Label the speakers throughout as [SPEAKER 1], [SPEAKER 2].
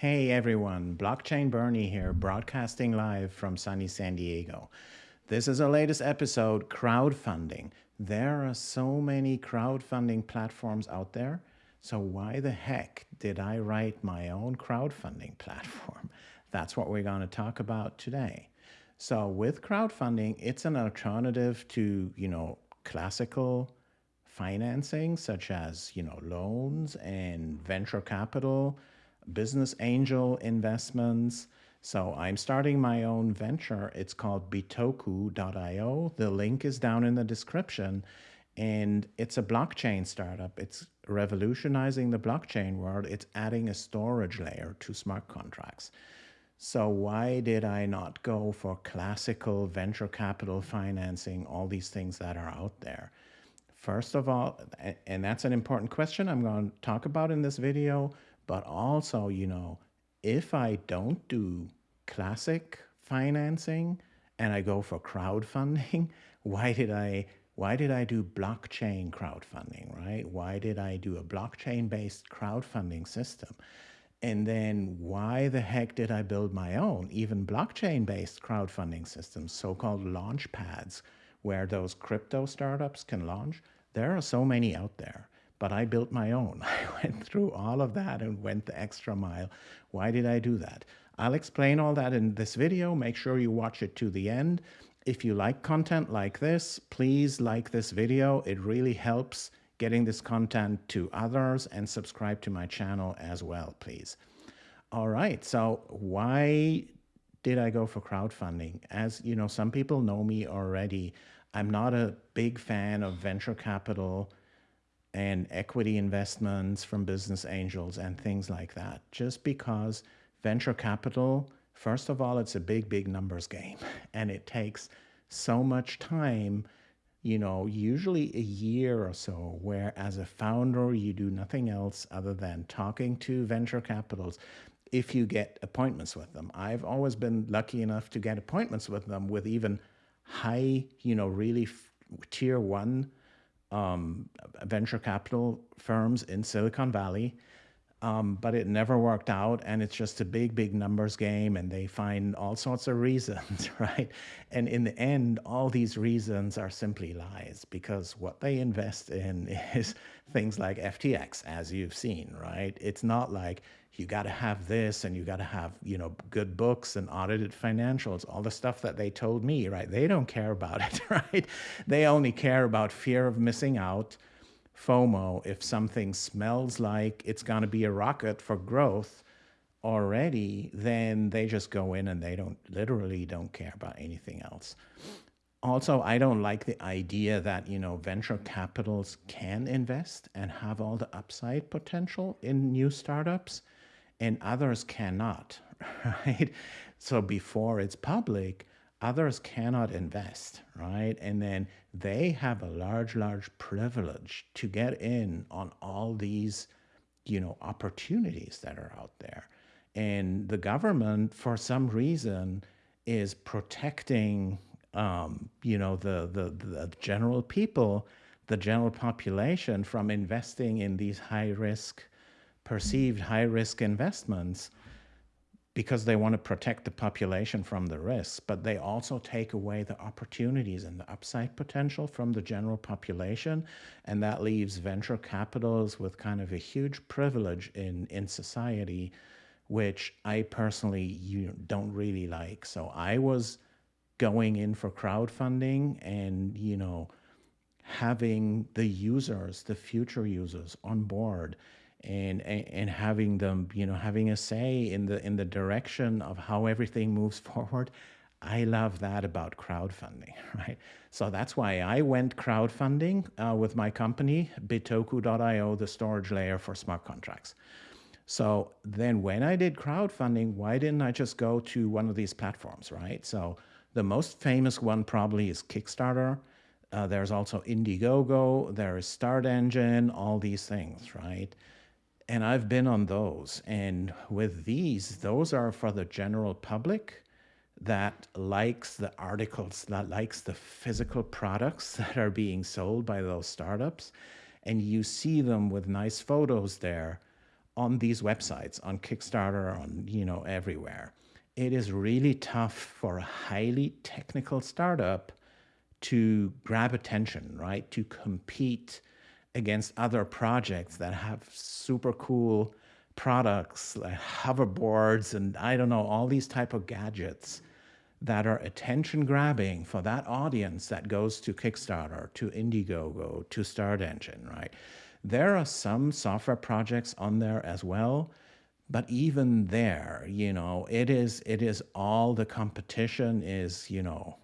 [SPEAKER 1] Hey everyone, Blockchain Bernie here, broadcasting live from sunny San Diego. This is our latest episode, crowdfunding. There are so many crowdfunding platforms out there, so why the heck did I write my own crowdfunding platform? That's what we're going to talk about today. So with crowdfunding, it's an alternative to, you know, classical financing such as, you know, loans and venture capital, business angel investments. So I'm starting my own venture. It's called bitoku.io. The link is down in the description. And it's a blockchain startup. It's revolutionizing the blockchain world. It's adding a storage layer to smart contracts. So why did I not go for classical venture capital financing, all these things that are out there? First of all, and that's an important question I'm going to talk about in this video, but also, you know, if I don't do classic financing and I go for crowdfunding, why did I why did I do blockchain crowdfunding, right? Why did I do a blockchain based crowdfunding system? And then why the heck did I build my own, even blockchain based crowdfunding systems, so called launch pads, where those crypto startups can launch? There are so many out there but I built my own. I went through all of that and went the extra mile. Why did I do that? I'll explain all that in this video. Make sure you watch it to the end. If you like content like this, please like this video. It really helps getting this content to others and subscribe to my channel as well, please. All right, so why did I go for crowdfunding? As you know, some people know me already. I'm not a big fan of venture capital and equity investments from business angels and things like that. Just because venture capital, first of all, it's a big, big numbers game and it takes so much time, you know, usually a year or so, where as a founder, you do nothing else other than talking to venture capitals if you get appointments with them. I've always been lucky enough to get appointments with them with even high, you know, really tier one um, venture capital firms in Silicon Valley, um, but it never worked out. And it's just a big, big numbers game, and they find all sorts of reasons, right? And in the end, all these reasons are simply lies because what they invest in is things like FTX, as you've seen, right? It's not like you got to have this and you got to have, you know, good books and audited financials, all the stuff that they told me, right? They don't care about it, right? They only care about fear of missing out, FOMO. If something smells like it's going to be a rocket for growth already, then they just go in and they don't literally don't care about anything else. Also, I don't like the idea that, you know, venture capitals can invest and have all the upside potential in new startups and others cannot, right? So before it's public, others cannot invest, right? And then they have a large, large privilege to get in on all these, you know, opportunities that are out there. And the government, for some reason, is protecting, um, you know, the, the, the general people, the general population from investing in these high risk perceived high risk investments because they want to protect the population from the risks, but they also take away the opportunities and the upside potential from the general population. And that leaves venture capitals with kind of a huge privilege in, in society, which I personally you don't really like. So I was going in for crowdfunding and, you know, having the users, the future users on board and, and having them, you know, having a say in the in the direction of how everything moves forward. I love that about crowdfunding, right? So that's why I went crowdfunding uh, with my company, bitoku.io, the storage layer for smart contracts. So then when I did crowdfunding, why didn't I just go to one of these platforms, right? So the most famous one probably is Kickstarter. Uh, there's also Indiegogo, there is Start Engine, all these things, right? And I've been on those. And with these, those are for the general public that likes the articles, that likes the physical products that are being sold by those startups. And you see them with nice photos there on these websites, on Kickstarter, on you know everywhere. It is really tough for a highly technical startup to grab attention, right? To compete against other projects that have super cool products like hoverboards and I don't know, all these type of gadgets that are attention grabbing for that audience that goes to Kickstarter, to Indiegogo, to Start Engine, right? There are some software projects on there as well, but even there, you know, it is it is all the competition is, you know,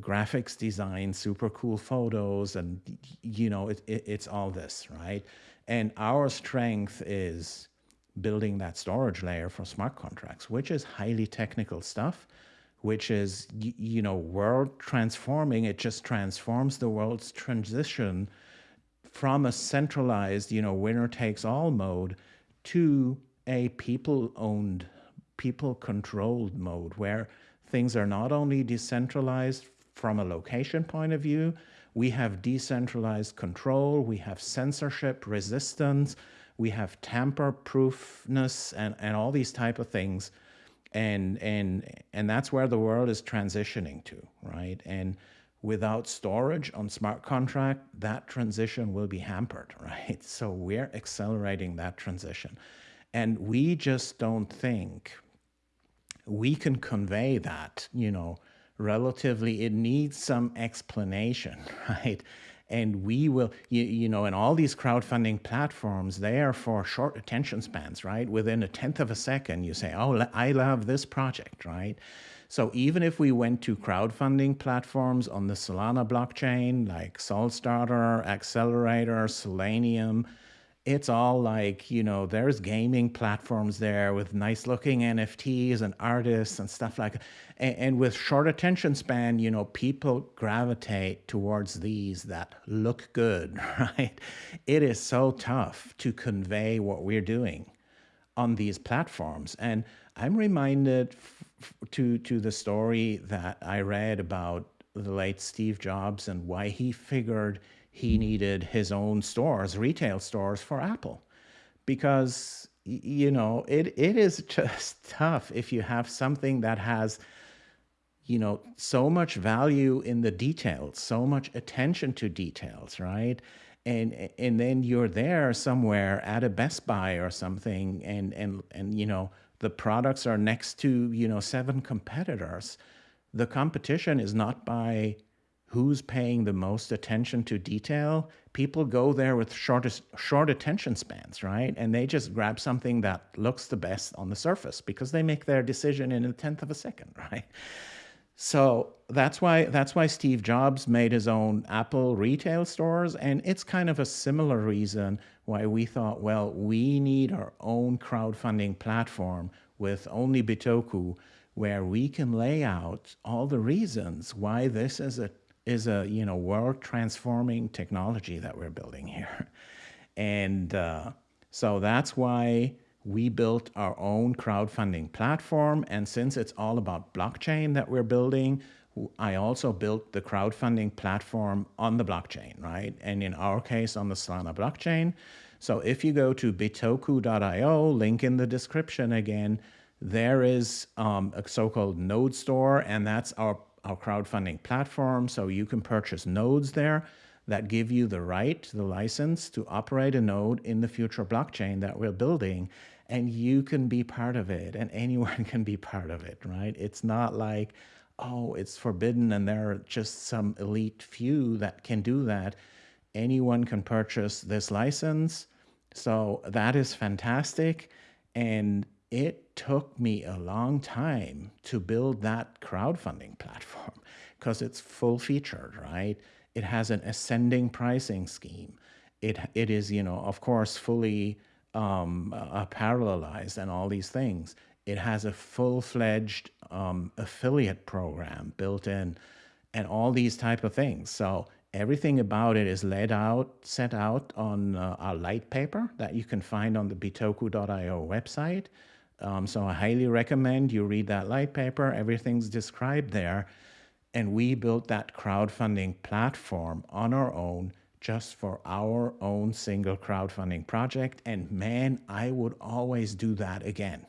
[SPEAKER 1] graphics design, super cool photos, and you know, it, it, it's all this, right? And our strength is building that storage layer for smart contracts, which is highly technical stuff, which is you know world transforming. It just transforms the world's transition from a centralized, you know, winner takes all mode to a people owned, people controlled mode where things are not only decentralized from a location point of view, we have decentralized control, we have censorship resistance, we have tamper proofness and, and all these type of things. And, and, and that's where the world is transitioning to, right? And without storage on smart contract, that transition will be hampered, right? So we're accelerating that transition. And we just don't think we can convey that, you know, relatively, it needs some explanation, right? And we will, you, you know, and all these crowdfunding platforms, they are for short attention spans, right? Within a tenth of a second, you say, oh, I love this project, right? So even if we went to crowdfunding platforms on the Solana blockchain, like SolStarter, AcceleRaytor, Solanium, it's all like, you know, there's gaming platforms there with nice looking NFTs and artists and stuff like. And, and, with short attention span, you know, people gravitate towards these that look good, right? It is so tough to convey what we're doing on these platforms. And I'm reminded to to the story that I read about the late Steve Jobs and why he figured he needed his own stores, retail stores for Apple, because you know it it is just tough if you have something that has you know so much value in the details, so much attention to details, right? And and then you're there somewhere at a Best Buy or something, and and and you know the products are next to, you know, seven competitors. The competition is not by who's paying the most attention to detail. People go there with shortest, short attention spans, right? And they just grab something that looks the best on the surface because they make their decision in a tenth of a second, right? So that's why that's why Steve Jobs made his own Apple retail stores, and it's kind of a similar reason why we thought, well, we need our own crowdfunding platform with only Bitoku, where we can lay out all the reasons why this is a is a you know world transforming technology that we're building here, and uh, so that's why we built our own crowdfunding platform. And since it's all about blockchain that we're building, I also built the crowdfunding platform on the blockchain, right? And in our case, on the Solana blockchain. So if you go to bitoku.io, link in the description again, there is um, a so-called node store, and that's our, our crowdfunding platform. So you can purchase nodes there that give you the right, the license to operate a node in the future blockchain that we're building and you can be part of it and anyone can be part of it, right? It's not like, oh, it's forbidden and there are just some elite few that can do that. Anyone can purchase this license. So that is fantastic. And it took me a long time to build that crowdfunding platform because it's full featured, right? It has an ascending pricing scheme. It, it is, you know, of course, fully um, uh, parallelized and all these things. It has a full-fledged um, affiliate program built in and all these type of things. So everything about it is laid out, set out on uh, our light paper that you can find on the bitoku.io website. Um, so I highly recommend you read that light paper. Everything's described there. And we built that crowdfunding platform on our own just for our own single crowdfunding project. And man, I would always do that again.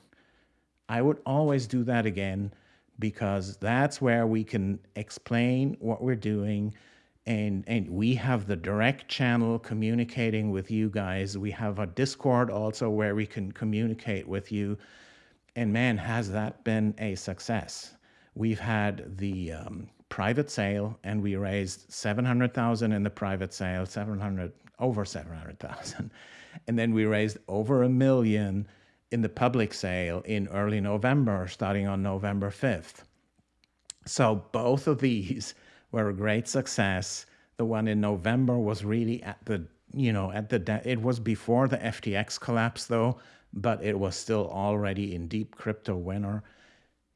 [SPEAKER 1] I would always do that again because that's where we can explain what we're doing and and we have the direct channel communicating with you guys. We have a discord also where we can communicate with you. And man has that been a success. We've had the um, private sale and we raised 700,000 in the private sale 700 over 700,000 and then we raised over a million in the public sale in early November starting on November 5th so both of these were a great success. The one in November was really at the, you know, at the, it was before the FTX collapse though, but it was still already in deep crypto winter.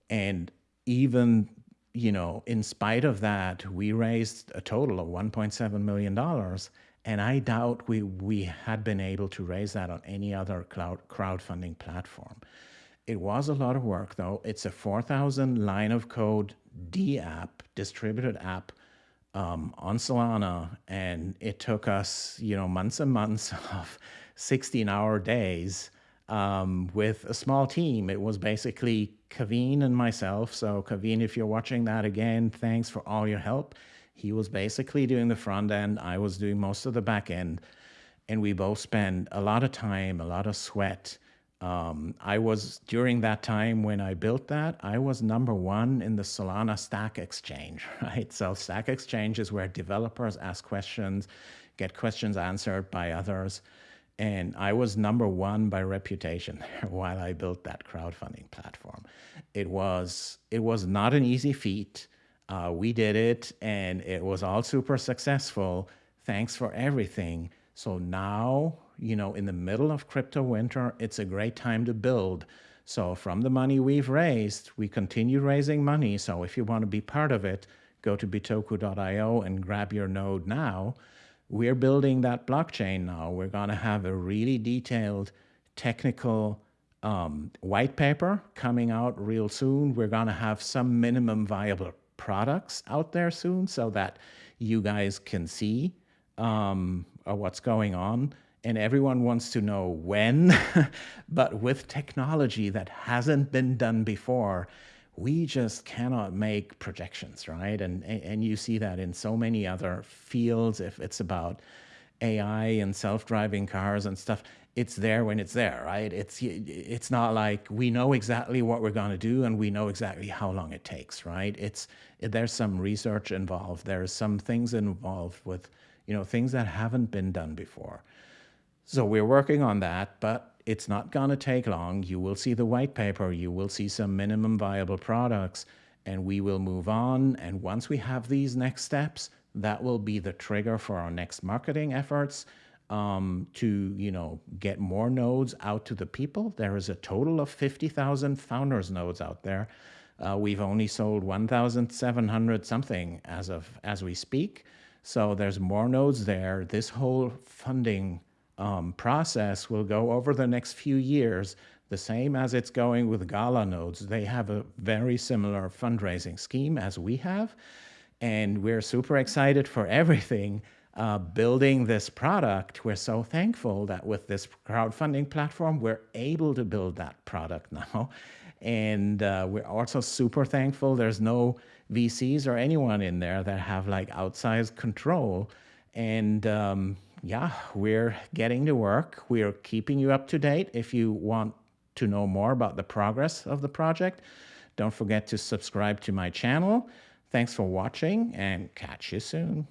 [SPEAKER 1] And even, you know, in spite of that, we raised a total of $1.7 million. And I doubt we, we had been able to raise that on any other cloud crowdfunding platform. It was a lot of work though. It's a 4,000 line of code D app, distributed app um, on Solana, and it took us, you know, months and months of 16-hour days um, with a small team. It was basically Kaveen and myself. So Kaveen, if you're watching that again, thanks for all your help. He was basically doing the front end. I was doing most of the back end. And we both spent a lot of time, a lot of sweat, um, I was, during that time when I built that, I was number one in the Solana Stack Exchange, right? So Stack Exchange is where developers ask questions, get questions answered by others. And I was number one by reputation while I built that crowdfunding platform. It was, it was not an easy feat. Uh, we did it and it was all super successful. Thanks for everything. So now you know, in the middle of crypto winter, it's a great time to build. So from the money we've raised, we continue raising money. So if you want to be part of it, go to bitoku.io and grab your node now. We're building that blockchain now. We're going to have a really detailed technical um, white paper coming out real soon. We're going to have some minimum viable products out there soon so that you guys can see um, what's going on and everyone wants to know when, but with technology that hasn't been done before, we just cannot make projections, right? And, and you see that in so many other fields, if it's about AI and self-driving cars and stuff, it's there when it's there, right? It's, it's not like we know exactly what we're going to do and we know exactly how long it takes, right? It's, there's some research involved. There's some things involved with, you know, things that haven't been done before. So we're working on that, but it's not going to take long. You will see the white paper, you will see some minimum viable products, and we will move on. And once we have these next steps, that will be the trigger for our next marketing efforts um, to, you know, get more nodes out to the people. There is a total of 50,000 founders nodes out there. Uh, we've only sold 1,700 something as of as we speak. So there's more nodes there. This whole funding um, process will go over the next few years, the same as it's going with Gala nodes. They have a very similar fundraising scheme as we have, and we're super excited for everything. Uh, building this product, we're so thankful that with this crowdfunding platform, we're able to build that product now. And uh, we're also super thankful there's no VCs or anyone in there that have like outsized control. And um, yeah, we're getting to work. We're keeping you up to date. If you want to know more about the progress of the project, don't forget to subscribe to my channel. Thanks for watching and catch you soon.